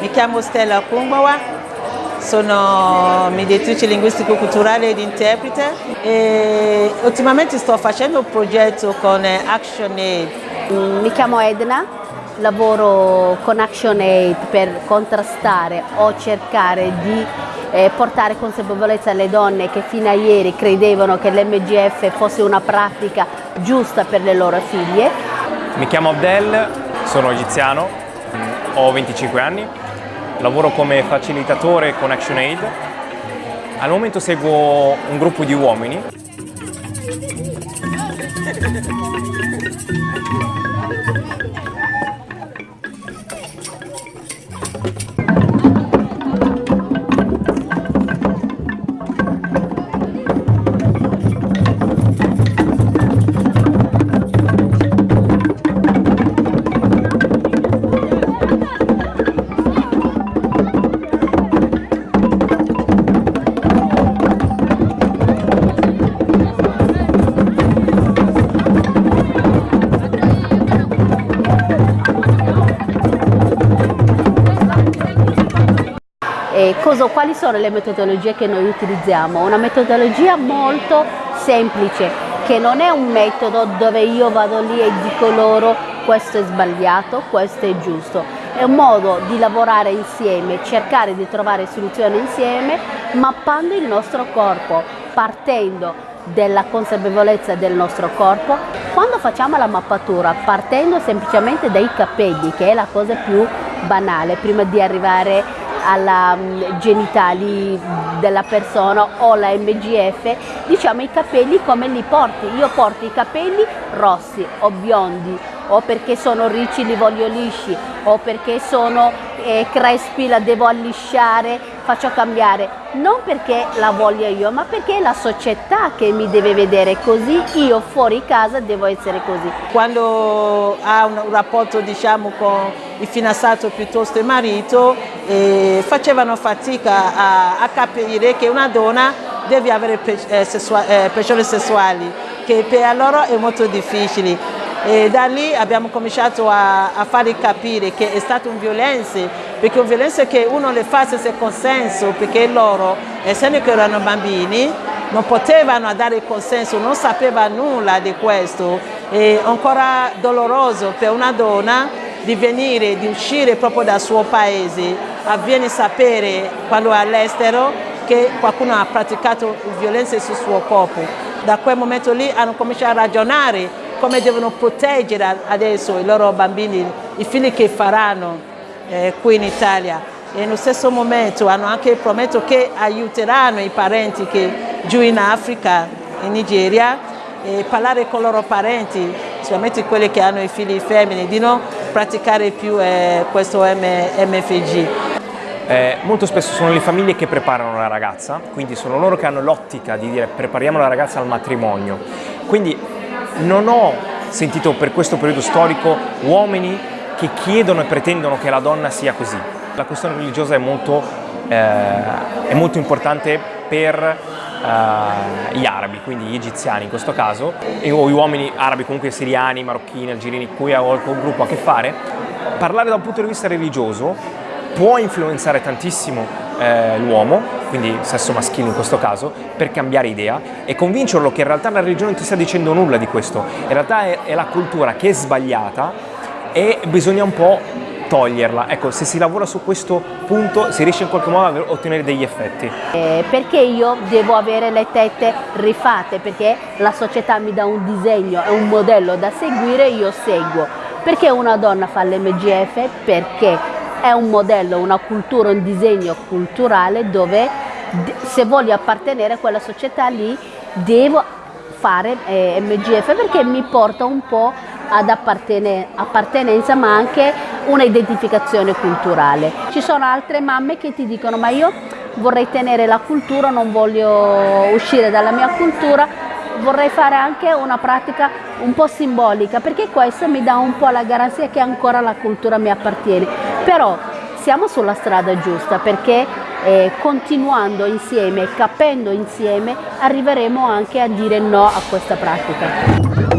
Mi chiamo Stella Kumbawa, sono mediatrice linguistico-culturale ed interprete e ultimamente sto facendo un progetto con ActionAid. Mi chiamo Edna, lavoro con ActionAid per contrastare o cercare di eh, portare consapevolezza alle donne che fino a ieri credevano che l'MGF fosse una pratica giusta per le loro figlie. Mi chiamo Abdel, sono egiziano, ho 25 anni, lavoro come facilitatore con ActionAid. Al momento seguo un gruppo di uomini cosa, quali sono le metodologie che noi utilizziamo? Una metodologia molto semplice, che non è un metodo dove io vado lì e dico loro questo è sbagliato, questo è giusto. È un modo di lavorare insieme, cercare di trovare soluzioni insieme, mappando il nostro corpo, partendo della consapevolezza del nostro corpo. Quando facciamo la mappatura, partendo semplicemente dai capelli, che è la cosa più banale, prima di arrivare alla mm, genitali della persona o la MGF, diciamo i capelli come li porti. Io porto i capelli rossi o biondi o perché sono ricci li voglio lisci o perché sono eh, crespi la devo allisciare, faccio cambiare, non perché la voglio io ma perché è la società che mi deve vedere così, io fuori casa devo essere così. Quando ha un rapporto diciamo con il fidanzato piuttosto il marito eh, facevano fatica a, a, capire che una donna deve avere eh, sessua, eh, pressioni sessuali che per loro è molto difficile e da lì abbiamo cominciato a, a fargli capire che è stata un violenza, perché un violenza che uno le fa senza consenso, perché loro, essendo che erano bambini, non potevano dare consenso, non sapevano nulla di questo. È ancora doloroso per una donna di venire, di uscire proprio dal suo paese, avviene sapere quando è all'estero che qualcuno ha praticato violenza sul suo corpo. Da quel momento lì hanno cominciato a ragionare come devono proteggere adesso i loro bambini, i figli che faranno eh, qui in Italia e nello stesso momento hanno anche promesso che aiuteranno i parenti che giù in Africa, in Nigeria, e parlare con i loro parenti, specialmente quelli che hanno i figli femmini, di non praticare più eh, questo MFG. Eh, molto spesso sono le famiglie che preparano la ragazza, quindi sono loro che hanno l'ottica di dire prepariamo la ragazza al matrimonio. Quindi non ho sentito per questo periodo storico uomini che chiedono e pretendono che la donna sia così. La questione religiosa è molto, eh, è molto importante per eh, gli arabi, quindi gli egiziani in questo caso, o gli uomini arabi comunque siriani, marocchini, algerini, cui ha qualche gruppo a che fare. Parlare da un punto di vista religioso può influenzare tantissimo eh, l'uomo, quindi sesso maschile in questo caso, per cambiare idea e convincerlo che in realtà la religione non ti sta dicendo nulla di questo, in realtà è, è la cultura che è sbagliata e bisogna un po' toglierla. Ecco, se si lavora su questo punto si riesce in qualche modo a ottenere degli effetti. Eh, perché io devo avere le tette rifatte? Perché la società mi dà un disegno e un modello da seguire, io seguo. Perché una donna fa l'MGF? Perché è un modello, una cultura, un disegno culturale dove se voglio appartenere a quella società lì devo fare eh, MGF perché mi porta un po' ad appartenenza ma anche una identificazione culturale. Ci sono altre mamme che ti dicono ma io vorrei tenere la cultura, non voglio uscire dalla mia cultura, vorrei fare anche una pratica un po' simbolica perché questo mi dà un po' la garanzia che ancora la cultura mi appartiene. Però siamo sulla strada giusta perché eh, continuando insieme, capendo insieme, arriveremo anche a dire no a questa pratica.